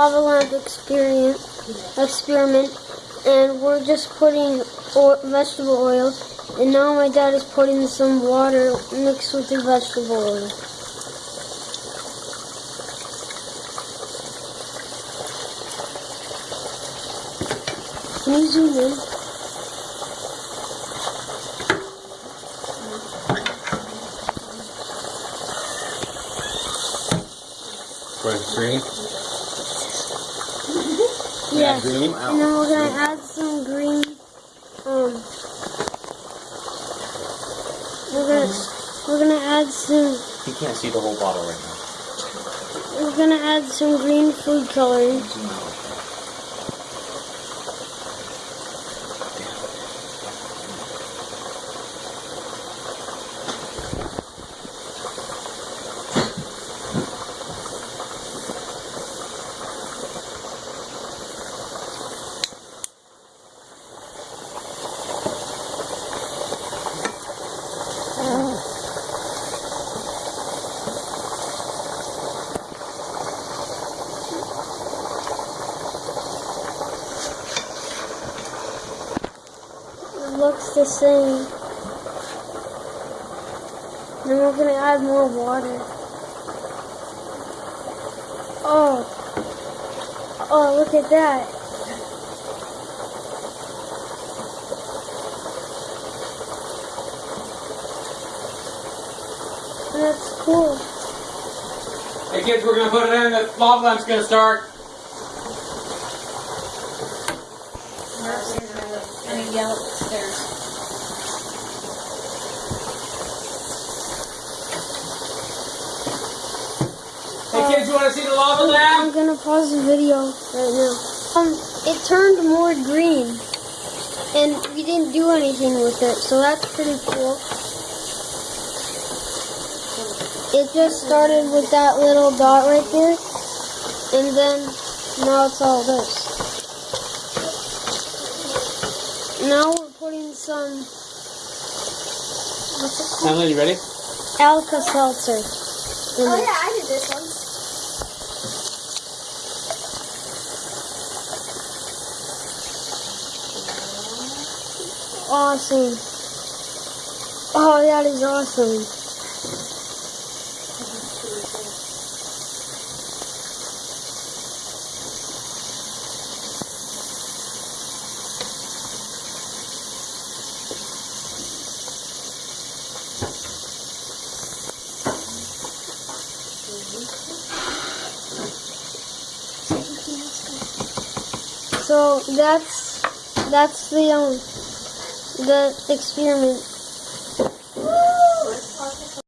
lava lamp experiment, experiment, and we're just putting vegetable oil, and now my dad is putting some water mixed with the vegetable oil. Can you zoom in? Yes. green. And then we're gonna add some green. Um, we're gonna we're gonna add some He can't see the whole bottle right now. we're gonna add some green food coloring. Looks the same. Then we're gonna add more water. Oh. Oh, look at that. That's cool. Hey kids, we're gonna put it in. The lava lamp's gonna start. I mean, yell upstairs. Hey kids, you wanna see the lava I'm lamp? gonna pause the video right now. Um, it turned more green, and we didn't do anything with it, so that's pretty cool. It just started with that little dot right there, and then now it's all this. Now we're putting some what's it called? Emily, you ready? Alka Seltzer. Oh yeah, I did this one. Awesome. Oh, that is awesome. So that's that's the um the experiment.